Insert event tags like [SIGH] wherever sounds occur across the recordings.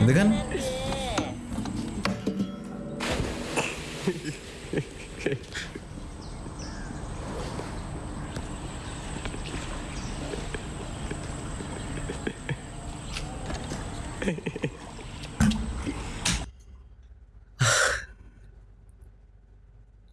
gitu kan?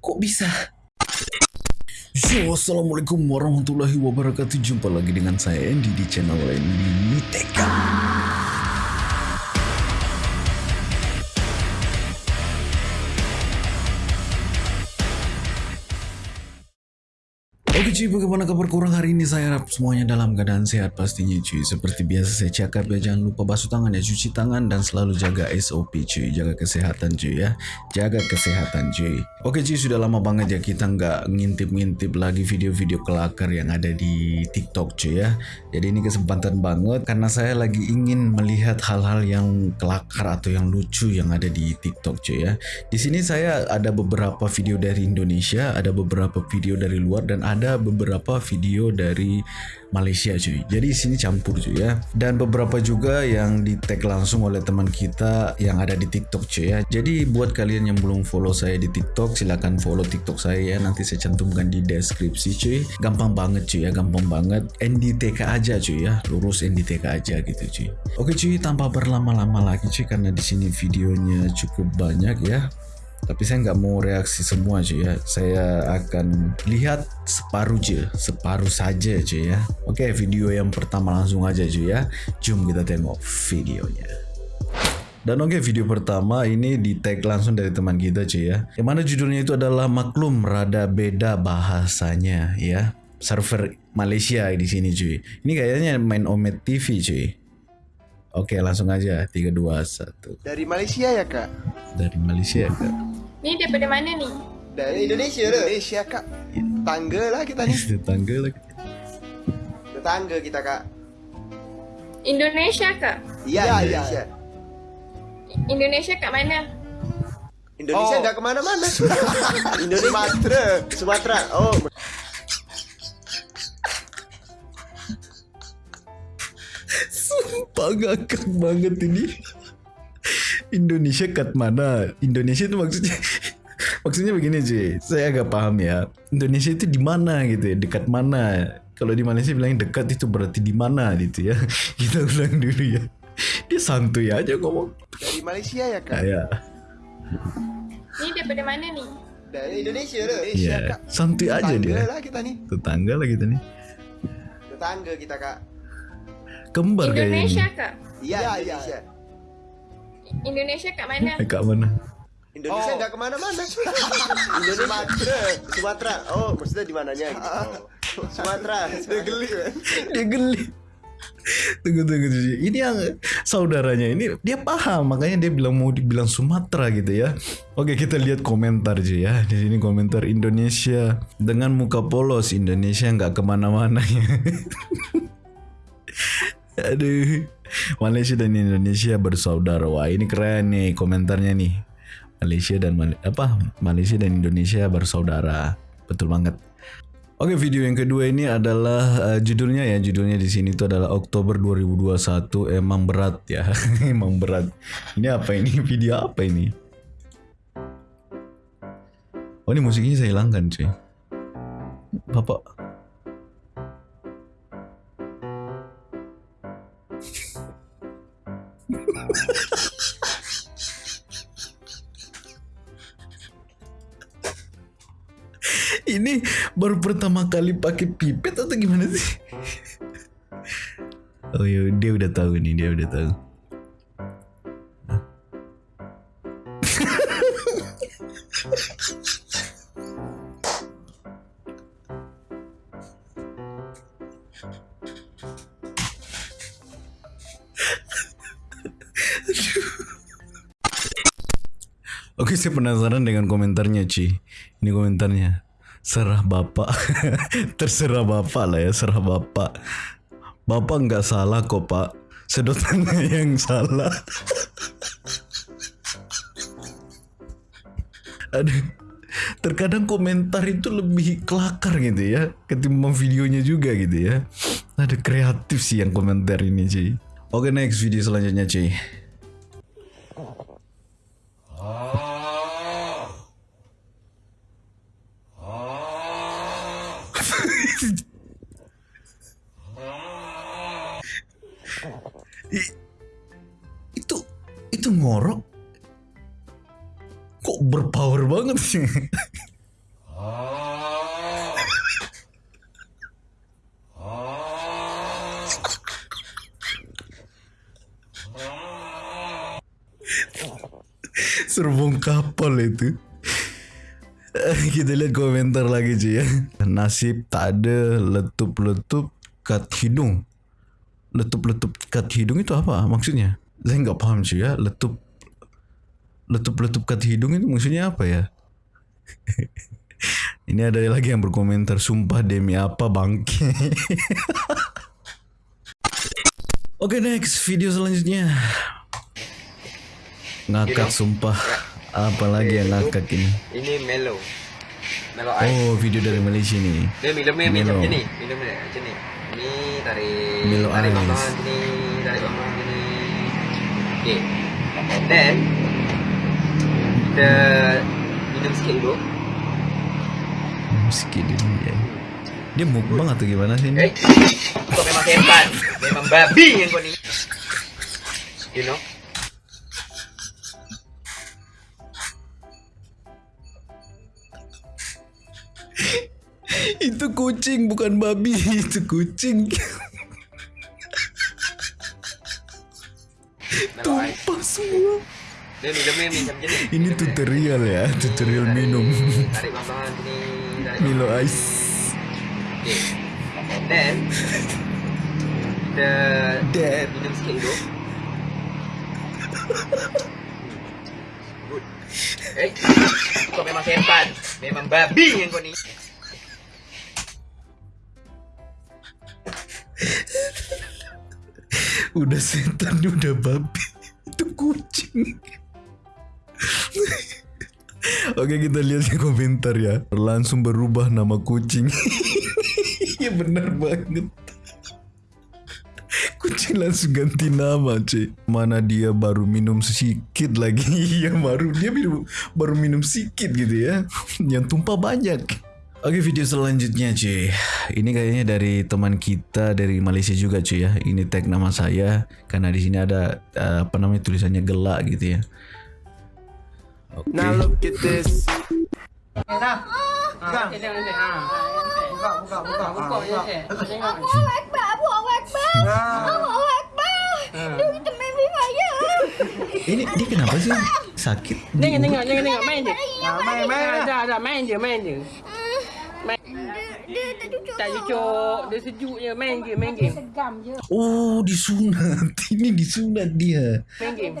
Kok bisa? Yo, Assalamualaikum warahmatullahi wabarakatuh. Jumpa lagi dengan saya Andy di channel lain Miteka Oke cuy, bagaimana kabar kurang hari ini? Saya harap semuanya dalam keadaan sehat pastinya cuy. Seperti biasa saya cakap ya, jangan lupa basuh tangan ya, cuci tangan dan selalu jaga SOP cuy. Jaga kesehatan cuy ya. Jaga kesehatan cuy. Oke cuy, sudah lama banget ya kita nggak ngintip-ngintip lagi video-video kelakar yang ada di TikTok cuy ya. Jadi ini kesempatan banget karena saya lagi ingin melihat hal-hal yang kelakar atau yang lucu yang ada di TikTok cuy ya. Di sini saya ada beberapa video dari Indonesia, ada beberapa video dari luar dan ada beberapa video dari Malaysia cuy. Jadi di sini campur cuy ya. Dan beberapa juga yang di tag langsung oleh teman kita yang ada di TikTok cuy ya. Jadi buat kalian yang belum follow saya di TikTok silahkan follow TikTok saya ya. Nanti saya cantumkan di deskripsi cuy. Gampang banget cuy ya, gampang banget. NDTK aja cuy ya. Lurus NDTK aja gitu cuy. Oke cuy, tanpa berlama-lama lagi cuy karena di sini videonya cukup banyak ya tapi saya nggak mau reaksi semua cuy ya. Saya akan lihat separuh aja separuh saja cuy ya. Oke video yang pertama langsung aja cuy ya. Jom kita tengok videonya. Dan oke video pertama ini di tag langsung dari teman kita cuy ya. Yang mana judulnya itu adalah maklum rada beda bahasanya ya. Server Malaysia di sini cuy ini kayaknya main Omet TV cuy Oke langsung aja. 3 2 1 Dari Malaysia ya kak? Dari Malaysia kak Ni daripada mana ni? Dari Indonesia lah Indonesia kak. Tangga lah kita ni. [LAUGHS] Tetangga lah. Tetangga kita kak. Indonesia ke? Ya, Indonesia. Indonesia kat mana? Indonesia Oh. dah ke mana-mana. Indonesia [LAUGHS] Sumatera. Sumatera. Oh. Sumpah ngakak banget ini Indonesia kat mana? Indonesia itu maksudnya [LAUGHS] Maksudnya begini cuy Saya agak paham ya. Indonesia itu di mana gitu ya? Dekat mana? Kalau di Malaysia bilang dekat itu berarti di mana gitu ya? [LAUGHS] Kita ulang dulu ya. Dia santuy aja ngomong. Dari Malaysia ya kak? Kayak Ni daripada mana ni? Dari Indonesia lah Indonesia Ya kak. Santuy aja Tetangga dia. lah kita ni Tetangga lah kita nih. Tetangga kita kak. Kembar kayak ini Indonesia ke? Ya, Indonesia kat mana? Dekat mana? Indonesia Oh. dah ke mana-mana [LAUGHS] Indonesia. Sumatera. Sumatera Oh maksudnya di mananya? Gitu oh. Sumatera. Dia geli. Kan dia geli. Tunggu tunggu tunggu. Ini yang saudaranya ini dia paham. Makanya dia bilang mau dibilang Sumatera gitu ya. Oke kita lihat komentar aja ya. Di sini komentar Indonesia. Dengan muka polos Indonesia nggak ke mana-mana. Ya [LAUGHS] aduh Malaysia dan Indonesia bersaudara. Wah ini keren nih komentarnya nih. Malaysia dan Mal- apa? Malaysia dan Indonesia bersaudara. Betul banget. Oke video yang kedua ini adalah eh, judulnya ya. Judulnya di sini itu adalah Oktober 2021 emang berat ya. [LAUGHS] Emang berat. Ini apa ini? Video apa ini? Oh ini musiknya saya hilangkan cuy. Bapak pertama kali pakai pipet atau gimana sih? Oh ya dia udah tahu nih dia udah tahu. Oke saya penasaran dengan komentarnya Ci Ini komentarnya Serah bapak. [LAUGHS] Terserah bapak lah ya Serah bapak. Bapak nggak salah kok pak. Sedotannya [LAUGHS] yang salah. [LAUGHS] Aduh. Terkadang komentar itu lebih kelakar gitu ya Ketimbang videonya juga gitu ya. Ada kreatif sih yang komentar ini Ci. Oke next video selanjutnya Ci Serbong kapal itu. [LAUGHS] Kita lihat komentar lagi cuy ya. Nasib tak ada letup-letup kat hidung. Letup-letup kat hidung itu apa maksudnya? Saya nggak paham cuy ya. Letup Letup-letup kat hidung itu maksudnya apa ya? [LAUGHS] Ini ada lagi yang berkomentar Sumpah demi apa bangke? [LAUGHS] Oke next video selanjutnya Ngakak sumpah. Apalagi yang ngakak ini? Ini Melo Melo Ice. Oh video dari Malaysia nih Dia minumnya Melo. macam ni. Minumnya macam ni. Ni tarik Melo Tarik Ice. sini Tarik bawah sini. Okay. Then Kita Minum sikit dulu. Hmm, Sikit ni ya. Dia mukbang atau gimana sih Eh ini? Kau memang hebat. Memang babi yang kau ni. You know Itu kucing bukan babi. Itu kucing. Ice Tumpah semua. Ini tutorial ya Tutorial minum. Milo. Ice. Okay Then Dad Minum sikit dulu. Good. Eh Kau memang hebat Memang babi yang kau ni Udah setan [LAUGHS] udah babi. Itu kucing. Oke kita lihat di komentar ya. Langsung berubah nama kucing. [LAUGHS] Iya bener banget. Kucing langsung ganti nama cuy Mana dia baru minum sedikit lagi. [LAUGHS] Iya baru dia baru minum sedikit gitu ya. Yang tumpah banyak Oke video selanjutnya cuy Ini kayaknya dari teman kita dari Malaysia juga cuy ya Ini tag nama saya Karena di sini ada eh, apa namanya tulisannya gelak gitu ya Oke Now look at this. Allahu Akbar, Allahu Akbar. Allahu Akbar. Dia kita main Free Fire. Ini dia kenapa sih sakit? Tengok tengok tengok tengok main je. main, main lah. Dah dah main je main je. Main. Dia, dia tak cucuk. Tak cucuk, dia sejuk je main je main game. Oh disunat [LAUGHS] Ini disunat dia Main game.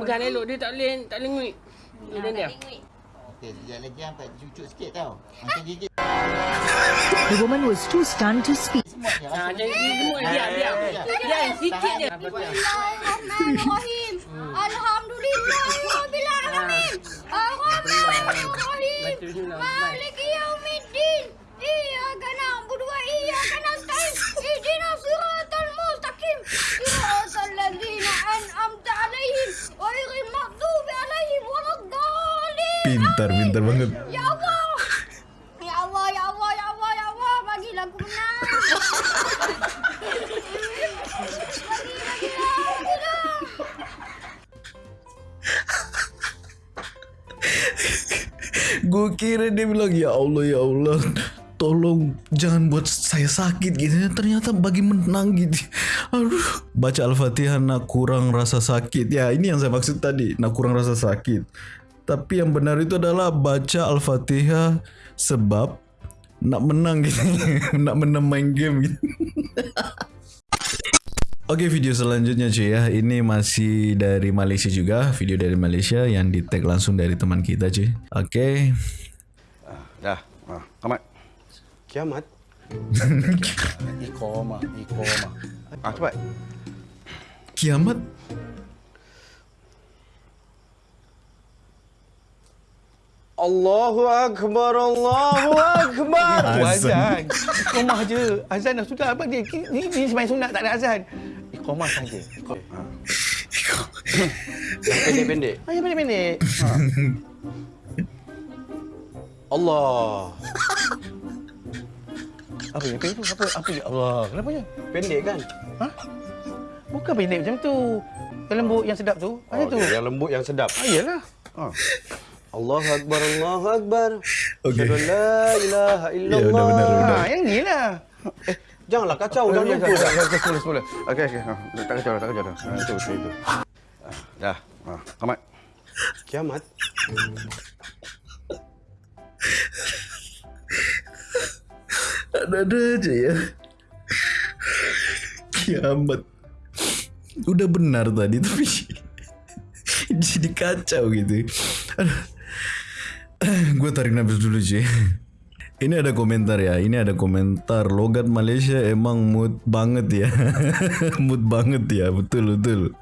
Pegang elok dia tak boleh tak boleh nguit. Dia diam. Okey, sekejap lagi sampai cucuk sikit tau. Macam gigit The woman was too stunned to speak. Ha jadi semua diam diam. Diam sikit je. Bismillahirrahmanirrahim. Alhamdulillah rabbil Maliki yaumiddin. Iyyaka na'budu wa iyyaka nasta'in. Ihdinas siratal mustaqim. Siratal ladzina an'amta 'alaihim ghairil maghdubi 'alaihim waladdallin. Pintar pintar banget Ya Allah. Gue kira dia bilang Ya Allah ya Allah Tolong jangan buat saya sakit gitu. Ternyata bagi menang gitu. Aduh Baca Al-Fatihah nak kurang rasa sakit. Ya ini yang saya maksud tadi Nak kurang rasa sakit. Tapi yang benar itu adalah Baca Al-Fatihah Sebab Nak menang gitu. [LAUGHS] Nak menang main game gitu [LAUGHS] Oke video selanjutnya cuy ya Ini masih dari Malaysia juga Video dari Malaysia yang di tag langsung dari teman kita cuy Oke Dah. Ha, Kamat. Kiamat. [LAUGHS] Iqamah, iqamah. Ah, cepat. Kiamat Allahu Akbar, Allahu Akbar. [LAUGHS] Azan. Iqamah je. Azan dah sudah. Apa dia? Ni, ni sembahyang sunat tak ada azan. Iqamah saja. Ha. Pendek-pendek. Ah, yang pendek-pendek. Ha. Allah. Apa yang pendek tu? Apa, apa yang Allah? Kenapa ya? Pendek kan? Ha? Bukan pendek macam tu. Yang lembut, yang sedap tu. Macam tu. Yang lembut, yang sedap. Ah, iyalah. Ha. Allahu Akbar, Allahu Akbar. An la ilaha Ya, illallah. benar, benar, benar. Ha, yang ni lah. Eh, janganlah kacau, Oh, jangan ya, lupa. ya, ya, ya, Sepuluh, sepuluh. Okey, okey. Ha, tak kacau dah, tak kacau dah. Ha, itu, itu, itu. Ah, Dah. Ha, tamat. Kiamat. Ada-ada aja ya. Kiamat. Udah benar tadi tapi [LAUGHS] jadi kacau gitu. [COUGHS] Gue tarik nafas dulu sih. [LAUGHS] Ini ada komentar ya. Ini ada komentar logat Malaysia emang mood banget ya. [LAUGHS] mood banget ya. Betul betul.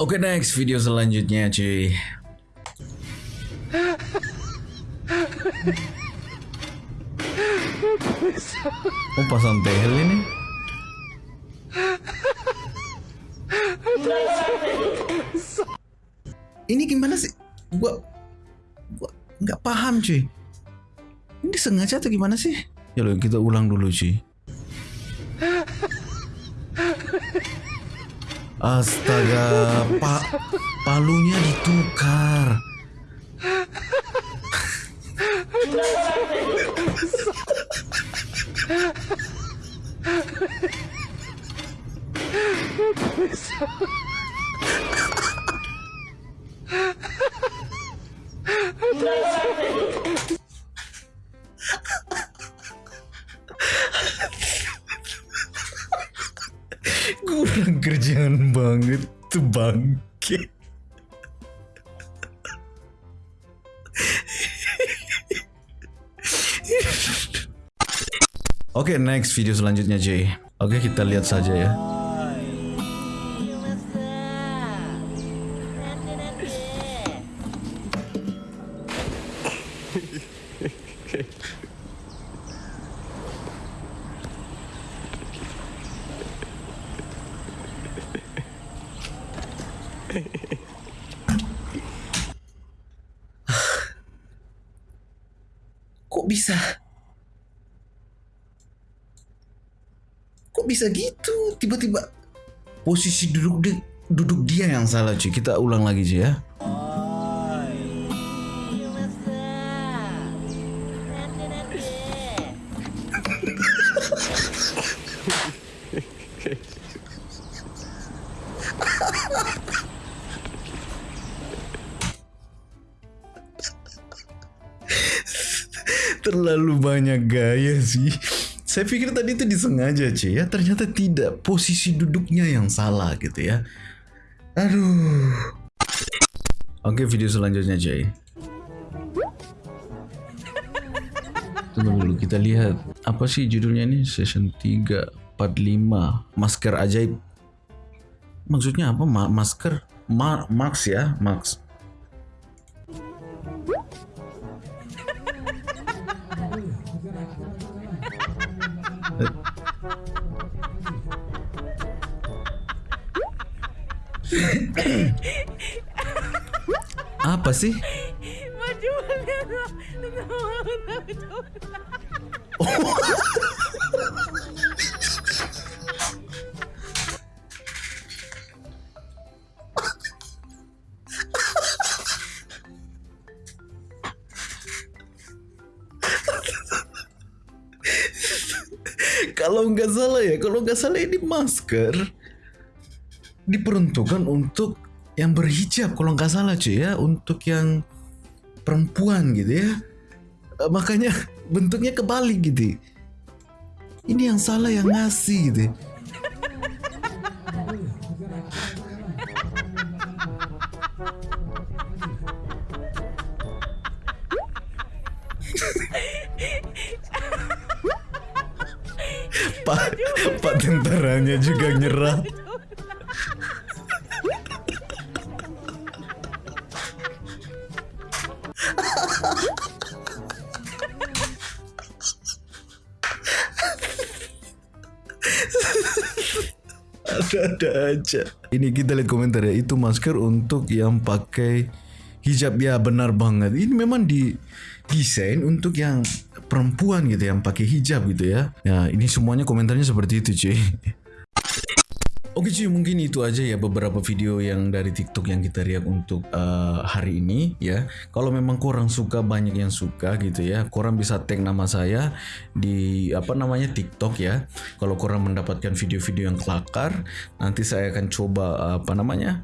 Oke next video selanjutnya cuy. [LAUGHS] Oh pasang tehel ini. Ini gimana sih? Gua nggak paham cuy. Ini sengaja atau gimana sih? Ya lo kita ulang dulu cuy. Astaga, pak palunya ditukar. Kurang [LAUGHS] Oke, next video selanjutnya Jay. Oke, kita lihat saja ya. Bisa gitu? Tiba-tiba posisi duduk di, duduk dia yang salah cuy. Kita ulang lagi cuy ya. [LAUGHS] Terlalu banyak gaya sih. Saya pikir tadi itu disengaja cuy ya. Ternyata tidak. Posisi duduknya yang salah gitu ya. Aduh. Oke video selanjutnya cuy. Tunggu dulu kita lihat. Apa sih judulnya ini? Session 3 45 Masker ajaib. Maksudnya apa? Ma masker? Ma Max ya? Max. Apa sih? kalau nggak salah ya, kalau nggak salah ini masker diperuntukkan untuk yang berhijab kalau nggak salah cuy ya, untuk yang perempuan gitu ya. Eh, Makanya [LAUGHS] bentuknya kebalik gitu. Ini yang salah yang ngasih gitu. [LAUGHS] Pak, Pak tentaranya juga nyerah. Ada-ada aja. Ini kita lihat komentar ya. Itu masker untuk yang pakai hijab ya benar banget. Ini memang di desain untuk yang perempuan gitu yang pakai hijab gitu ya. Ya ini semuanya komentarnya seperti itu cuy. [LAUGHS] Oke cuy, mungkin itu aja ya beberapa video yang dari TikTok yang kita react untuk uh, hari ini ya. Kalau memang kurang suka banyak yang suka gitu ya, kurang bisa tag nama saya di apa namanya TikTok ya. Kalau kurang mendapatkan video-video yang kelakar, nanti saya akan coba apa namanya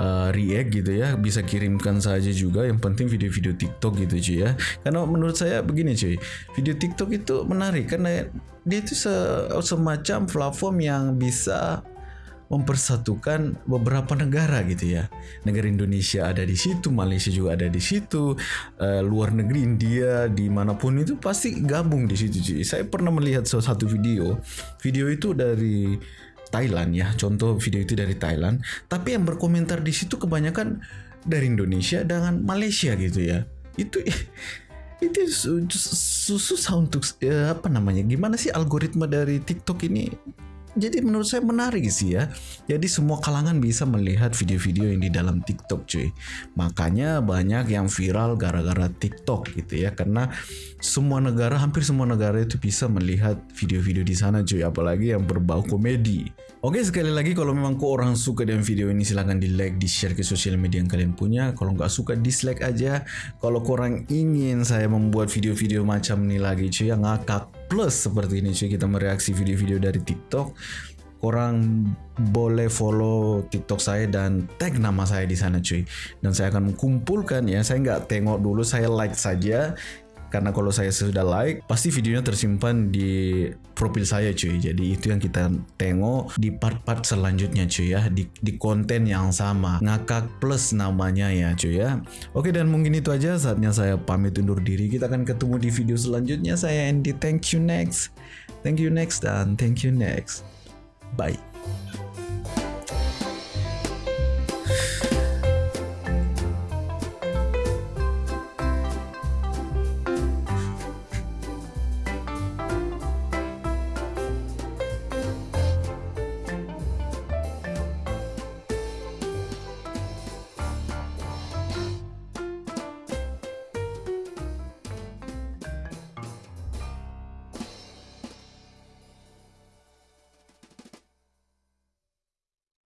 uh, react gitu ya. Bisa kirimkan saja juga. Yang penting video-video TikTok gitu cuy ya. Karena menurut saya begini cuy. Video TikTok itu menarik karena dia itu se- semacam platform yang bisa mempersatukan beberapa negara gitu ya. Negara Indonesia ada di situ, Malaysia juga ada di situ, eh, luar negeri India di mana pun itu pasti gabung di situ. cuy. Saya pernah melihat salah satu video, video itu dari Thailand ya, contoh video itu dari Thailand, tapi yang berkomentar di situ kebanyakan dari Indonesia dengan Malaysia gitu ya. Itu [LAUGHS] itu su- su- susah untuk eh, apa namanya? Gimana sih algoritma dari TikTok ini jadi menurut saya menarik sih ya. Jadi semua kalangan bisa melihat video-video yang di dalam TikTok cuy. Makanya banyak yang viral gara-gara TikTok gitu ya. Karena semua negara, hampir semua negara itu bisa melihat video-video di sana cuy. Apalagi yang berbau komedi. Oke sekali lagi kalau memang kau orang suka dengan video ini silahkan di like, di share ke sosial media yang kalian punya. Kalau nggak suka dislike aja. Kalau korang ingin saya membuat video-video macam ini lagi cuy yang ngakak plus seperti ini cuy. Kita mereaksi video-video dari TikTok. Korang boleh follow TikTok saya dan tag nama saya di sana cuy. Dan saya akan kumpulkan ya. Saya nggak tengok dulu saya like saja karena kalau saya sudah like pasti videonya tersimpan di profil saya cuy. Jadi itu yang kita tengok di part-part selanjutnya cuy ya. Di, di konten yang sama. Ngakak plus namanya ya cuy ya. Oke dan mungkin itu aja. Saatnya saya pamit undur diri. Kita akan ketemu di video selanjutnya. Saya Andy. Thank you next. Thank you next. Dan thank you next. Bye